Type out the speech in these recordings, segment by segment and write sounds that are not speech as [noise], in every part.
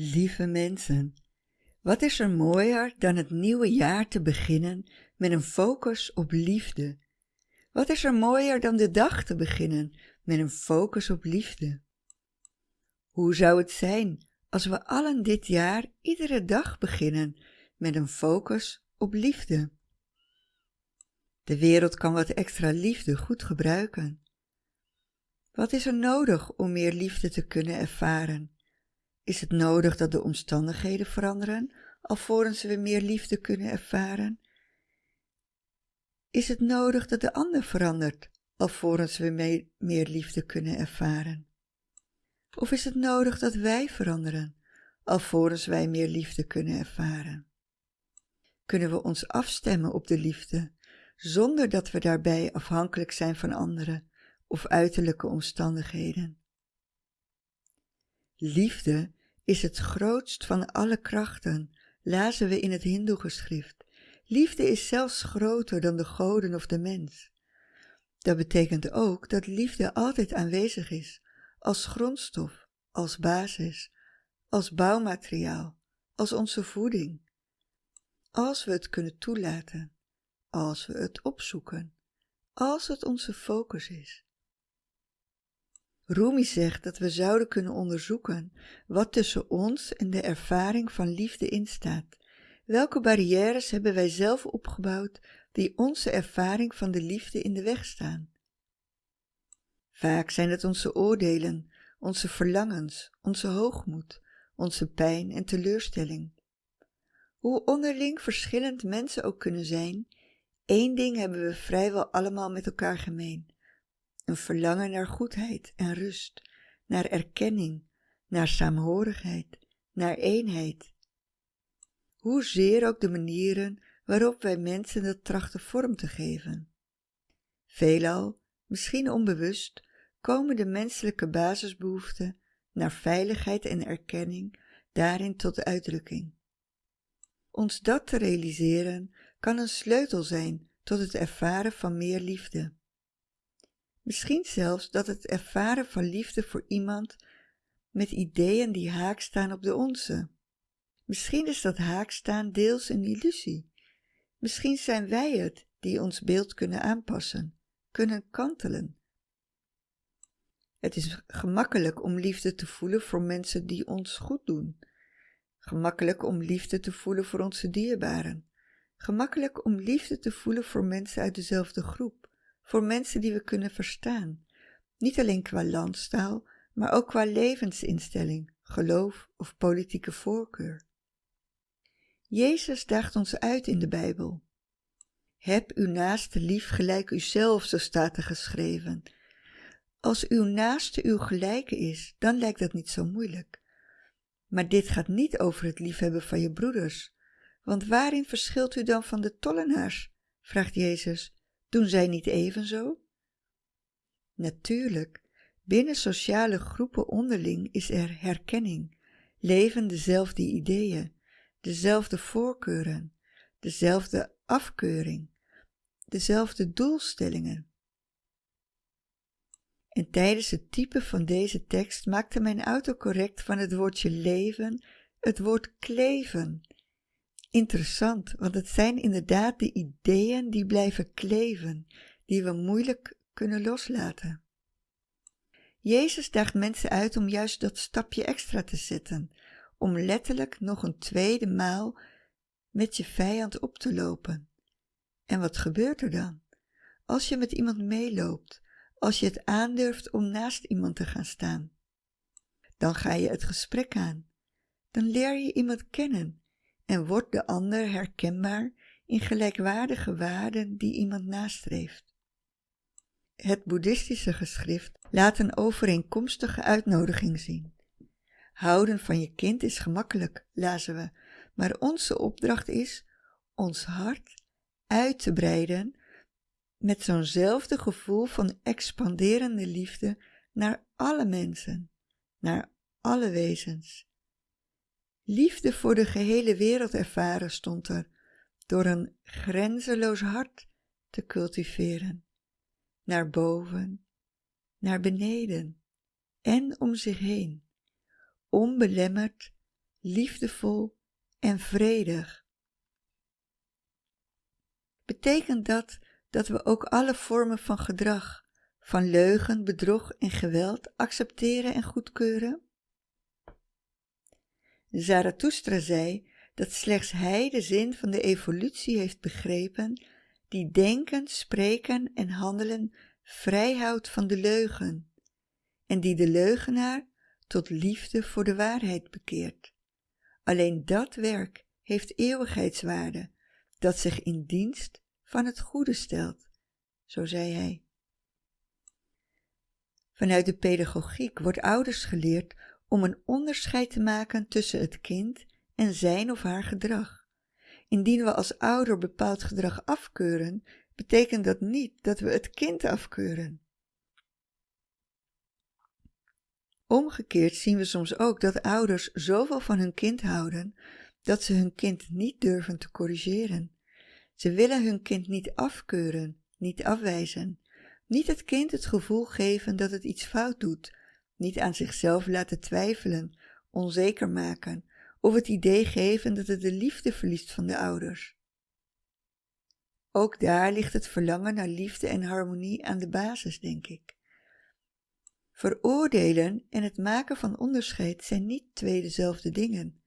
Lieve mensen, wat is er mooier dan het nieuwe jaar te beginnen met een focus op liefde? Wat is er mooier dan de dag te beginnen met een focus op liefde? Hoe zou het zijn als we allen dit jaar iedere dag beginnen met een focus op liefde? De wereld kan wat extra liefde goed gebruiken. Wat is er nodig om meer liefde te kunnen ervaren? Is het nodig dat de omstandigheden veranderen, alvorens we meer liefde kunnen ervaren? Is het nodig dat de ander verandert, alvorens we meer liefde kunnen ervaren? Of is het nodig dat wij veranderen, alvorens wij meer liefde kunnen ervaren? Kunnen we ons afstemmen op de liefde, zonder dat we daarbij afhankelijk zijn van anderen of uiterlijke omstandigheden? Liefde is het grootst van alle krachten, lazen we in het Hindoe-geschrift. Liefde is zelfs groter dan de goden of de mens. Dat betekent ook dat liefde altijd aanwezig is, als grondstof, als basis, als bouwmateriaal, als onze voeding. Als we het kunnen toelaten, als we het opzoeken, als het onze focus is. Rumi zegt dat we zouden kunnen onderzoeken wat tussen ons en de ervaring van liefde instaat. Welke barrières hebben wij zelf opgebouwd die onze ervaring van de liefde in de weg staan? Vaak zijn het onze oordelen, onze verlangens, onze hoogmoed, onze pijn en teleurstelling. Hoe onderling verschillend mensen ook kunnen zijn, één ding hebben we vrijwel allemaal met elkaar gemeen een verlangen naar goedheid en rust, naar erkenning, naar saamhorigheid, naar eenheid. Hoezeer ook de manieren waarop wij mensen dat trachten vorm te geven. Veelal, misschien onbewust, komen de menselijke basisbehoeften naar veiligheid en erkenning daarin tot uitdrukking. Ons dat te realiseren kan een sleutel zijn tot het ervaren van meer liefde. Misschien zelfs dat het ervaren van liefde voor iemand met ideeën die haak staan op de onze. Misschien is dat haakstaan deels een illusie. Misschien zijn wij het die ons beeld kunnen aanpassen, kunnen kantelen. Het is gemakkelijk om liefde te voelen voor mensen die ons goed doen. Gemakkelijk om liefde te voelen voor onze dierbaren. Gemakkelijk om liefde te voelen voor mensen uit dezelfde groep voor mensen die we kunnen verstaan, niet alleen qua landstaal, maar ook qua levensinstelling, geloof of politieke voorkeur. Jezus daagt ons uit in de Bijbel. Heb uw naaste lief gelijk uzelf, zo staat er geschreven. Als uw naaste uw gelijke is, dan lijkt dat niet zo moeilijk. Maar dit gaat niet over het liefhebben van je broeders. Want waarin verschilt u dan van de tollenaars? vraagt Jezus. Doen zij niet evenzo? Natuurlijk, binnen sociale groepen onderling is er herkenning, leven dezelfde ideeën, dezelfde voorkeuren, dezelfde afkeuring, dezelfde doelstellingen. En tijdens het typen van deze tekst maakte mijn autocorrect van het woordje leven het woord kleven Interessant, want het zijn inderdaad de ideeën die blijven kleven, die we moeilijk kunnen loslaten. Jezus daagt mensen uit om juist dat stapje extra te zetten, om letterlijk nog een tweede maal met je vijand op te lopen. En wat gebeurt er dan? Als je met iemand meeloopt, als je het aandurft om naast iemand te gaan staan, dan ga je het gesprek aan. Dan leer je iemand kennen en wordt de ander herkenbaar in gelijkwaardige waarden die iemand nastreeft. Het boeddhistische geschrift laat een overeenkomstige uitnodiging zien. Houden van je kind is gemakkelijk, lazen we, maar onze opdracht is ons hart uit te breiden met zo'nzelfde gevoel van expanderende liefde naar alle mensen, naar alle wezens. Liefde voor de gehele wereld ervaren stond er, door een grenzeloos hart te cultiveren, naar boven, naar beneden en om zich heen, onbelemmerd liefdevol en vredig. Betekent dat dat we ook alle vormen van gedrag, van leugen, bedrog en geweld accepteren en goedkeuren? Zarathustra zei dat slechts hij de zin van de evolutie heeft begrepen die denken, spreken en handelen vrijhoudt van de leugen en die de leugenaar tot liefde voor de waarheid bekeert. Alleen dat werk heeft eeuwigheidswaarde, dat zich in dienst van het goede stelt, zo zei hij. Vanuit de pedagogiek wordt ouders geleerd om een onderscheid te maken tussen het kind en zijn of haar gedrag. Indien we als ouder bepaald gedrag afkeuren, betekent dat niet dat we het kind afkeuren. Omgekeerd zien we soms ook dat ouders zoveel van hun kind houden dat ze hun kind niet durven te corrigeren. Ze willen hun kind niet afkeuren, niet afwijzen, niet het kind het gevoel geven dat het iets fout doet, niet aan zichzelf laten twijfelen, onzeker maken of het idee geven dat het de liefde verliest van de ouders. Ook daar ligt het verlangen naar liefde en harmonie aan de basis, denk ik. Veroordelen en het maken van onderscheid zijn niet twee dezelfde dingen.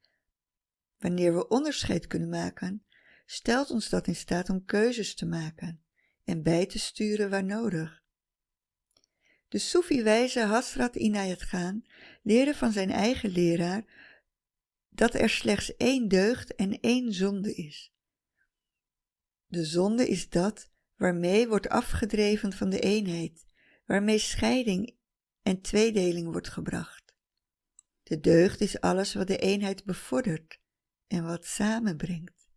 Wanneer we onderscheid kunnen maken, stelt ons dat in staat om keuzes te maken en bij te sturen waar nodig. De Soefi-wijze Hasrat Inayat Khan leerde van zijn eigen leraar dat er slechts één deugd en één zonde is. De zonde is dat waarmee wordt afgedreven van de eenheid, waarmee scheiding en tweedeling wordt gebracht. De deugd is alles wat de eenheid bevordert en wat samenbrengt.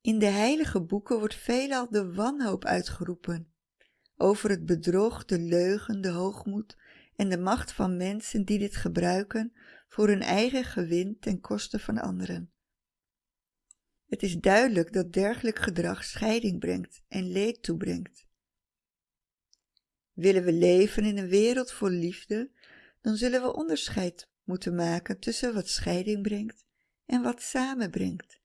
In de heilige boeken wordt veelal de wanhoop uitgeroepen over het bedrog, de leugen, de hoogmoed en de macht van mensen die dit gebruiken voor hun eigen gewin ten koste van anderen. Het is duidelijk dat dergelijk gedrag scheiding brengt en leed toebrengt. Willen we leven in een wereld vol liefde, dan zullen we onderscheid moeten maken tussen wat scheiding brengt en wat samenbrengt,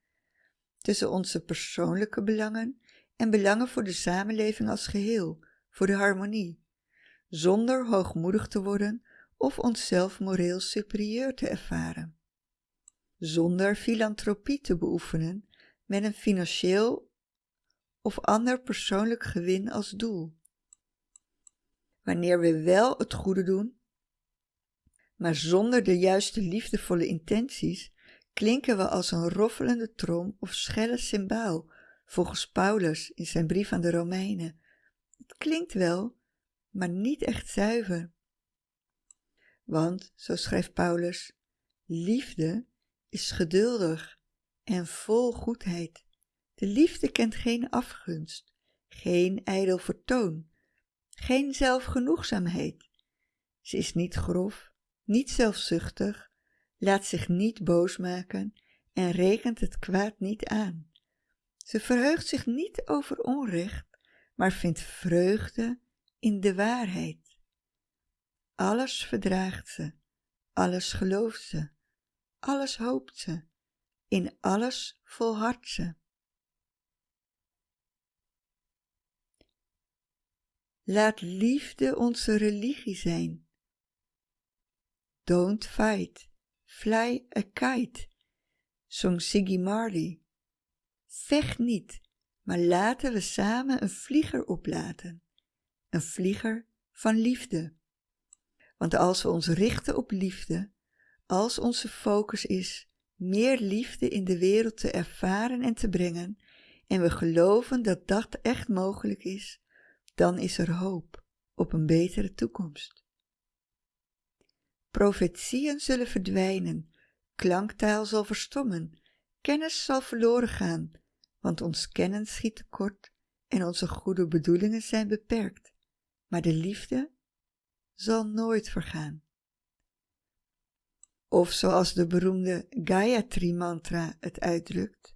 tussen onze persoonlijke belangen en belangen voor de samenleving als geheel, voor de harmonie, zonder hoogmoedig te worden of onszelf moreel superieur te ervaren, zonder filantropie te beoefenen met een financieel of ander persoonlijk gewin als doel. Wanneer we wel het goede doen, maar zonder de juiste liefdevolle intenties, klinken we als een roffelende trom of schelle cymbaal, volgens Paulus in zijn brief aan de Romeinen. Het klinkt wel, maar niet echt zuiver. Want, zo schrijft Paulus, liefde is geduldig en vol goedheid. De liefde kent geen afgunst, geen ijdel vertoon, geen zelfgenoegzaamheid. Ze is niet grof, niet zelfzuchtig, laat zich niet boos maken en rekent het kwaad niet aan. Ze verheugt zich niet over onrecht, maar vindt vreugde in de waarheid. Alles verdraagt ze, alles gelooft ze, alles hoopt ze, in alles volhardt ze. Laat liefde onze religie zijn. Don't fight, fly a kite, zong Siggy Marley. Vecht niet, maar laten we samen een vlieger oplaten, een vlieger van liefde. Want als we ons richten op liefde, als onze focus is meer liefde in de wereld te ervaren en te brengen, en we geloven dat dat echt mogelijk is, dan is er hoop op een betere toekomst. Profetieën zullen verdwijnen, klanktaal zal verstommen, kennis zal verloren gaan, want ons kennen schiet tekort en onze goede bedoelingen zijn beperkt, maar de liefde zal nooit vergaan. Of zoals de beroemde Gayatri mantra het uitdrukt,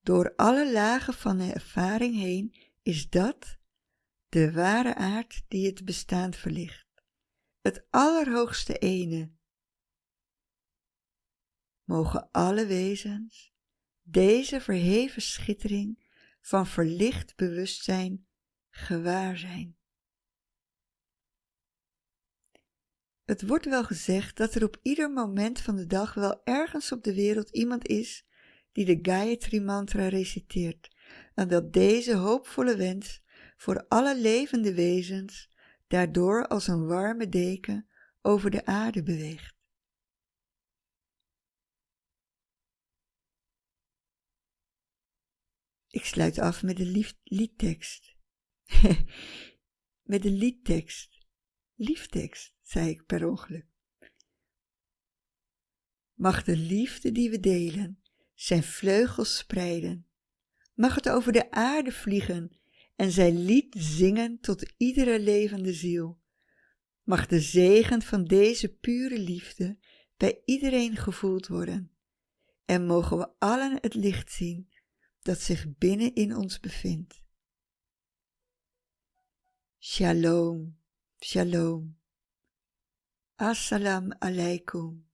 door alle lagen van de ervaring heen is dat de ware aard die het bestaan verlicht, het allerhoogste ene. mogen alle wezens deze verheven schittering van verlicht bewustzijn gewaar zijn. Het wordt wel gezegd dat er op ieder moment van de dag wel ergens op de wereld iemand is die de Gayatri mantra reciteert en dat deze hoopvolle wens voor alle levende wezens daardoor als een warme deken over de aarde beweegt. Ik sluit af met de liedtekst. [laughs] met de liedtekst. Lieftekst, zei ik per ongeluk. Mag de liefde die we delen zijn vleugels spreiden. Mag het over de aarde vliegen en zijn lied zingen tot iedere levende ziel. Mag de zegen van deze pure liefde bij iedereen gevoeld worden. En mogen we allen het licht zien dat zich binnen in ons bevindt. Shalom, shalom. Assalam alaikum.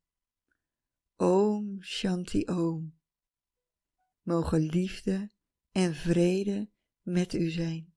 Om Shanti Om. Mogen liefde en vrede met u zijn.